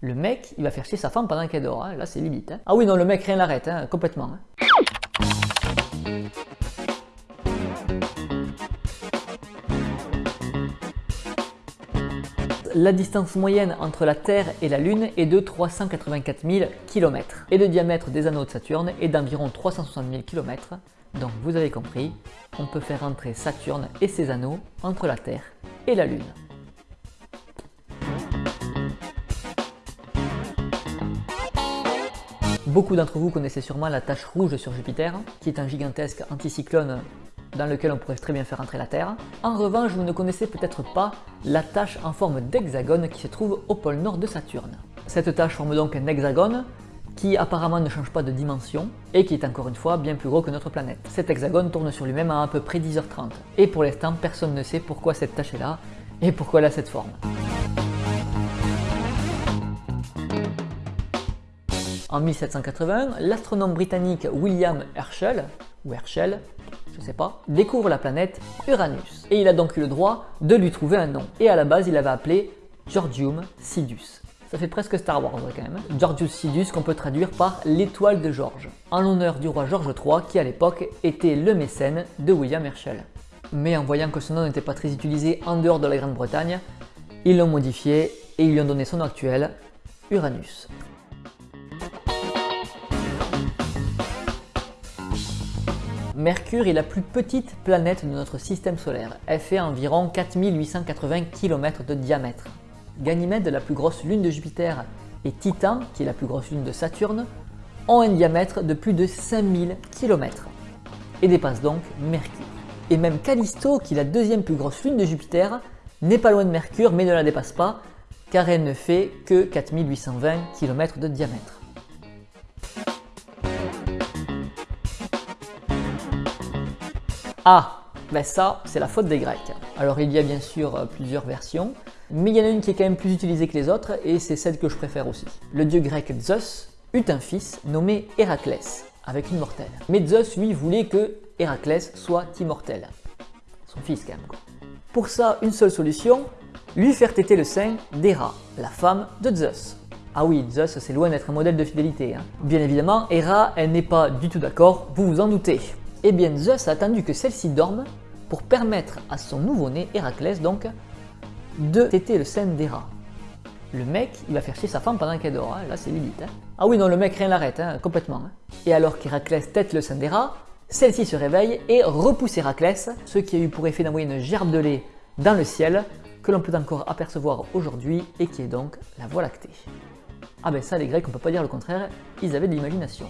Le mec, il va faire chier sa femme pendant qu'elle dort. hein. Là, c'est limite. hein. Ah oui, non, le mec, rien l'arrête, hein, complètement. La distance moyenne entre la Terre et la Lune est de 384 000 km et le diamètre des anneaux de Saturne est d'environ 360 000 km. Donc vous avez compris, on peut faire entrer Saturne et ses anneaux entre la Terre et la Lune. Beaucoup d'entre vous connaissez sûrement la tache rouge sur Jupiter, qui est un gigantesque anticyclone dans lequel on pourrait très bien faire entrer la Terre. En revanche, vous ne connaissez peut-être pas la tache en forme d'hexagone qui se trouve au pôle nord de Saturne. Cette tache forme donc un hexagone qui apparemment ne change pas de dimension et qui est encore une fois bien plus gros que notre planète. Cet hexagone tourne sur lui-même à à peu près 10h30 et pour l'instant personne ne sait pourquoi cette tache est là et pourquoi elle a cette forme. En 1781, l'astronome britannique William Herschel, ou Herschel, je sais pas, découvre la planète Uranus. Et il a donc eu le droit de lui trouver un nom. Et à la base, il l'avait appelé Georgium Sidus. Ça fait presque Star Wars quand même. hein. Georgius Sidus qu'on peut traduire par l'étoile de George, en l'honneur du roi George III qui à l'époque était le mécène de William Herschel. Mais en voyant que son nom n'était pas très utilisé en dehors de la Grande-Bretagne, ils l'ont modifié et ils lui ont donné son nom actuel, Uranus. Mercure est la plus petite planète de notre système solaire. Elle fait environ 4880 km de diamètre. Ganymède, la plus grosse lune de Jupiter, et Titan, qui est la plus grosse lune de Saturne, ont un diamètre de plus de 5000 km et dépassent donc Mercure. Et même Callisto, qui est la deuxième plus grosse lune de Jupiter, n'est pas loin de Mercure mais ne la dépasse pas car elle ne fait que 4820 km de diamètre. Ah, ben ça, c'est la faute des Grecs. Alors il y a bien sûr euh, plusieurs versions, mais il y en a une qui est quand même plus utilisée que les autres, et c'est celle que je préfère aussi. Le dieu grec Zeus eut un fils nommé Héraclès, avec une mortelle. Mais Zeus, lui, voulait que Héraclès soit immortel. Son fils quand même. Pour ça, une seule solution, lui faire téter le sein d'Héra, la femme de Zeus. Ah oui, Zeus, c'est loin d'être un modèle de fidélité. hein. Bien évidemment, Héra, elle n'est pas du tout d'accord, vous vous en doutez. Eh bien, Zeus a attendu que celle-ci dorme pour permettre à son nouveau-né, Héraclès donc, de téter le sein d'Héra. Le mec, il va faire chier sa femme pendant qu'elle dort, hein. là c'est limite. hein. Ah oui, non, le mec rien l'arrête, hein, complètement. hein. Et alors qu'Héraclès tète le sein d'Héra, celle-ci se réveille et repousse Héraclès, ce qui a eu pour effet d'envoyer une gerbe de lait dans le ciel, que l'on peut encore apercevoir aujourd'hui et qui est donc la Voie lactée. Ah ben ça les Grecs on peut pas dire le contraire, ils avaient de l'imagination.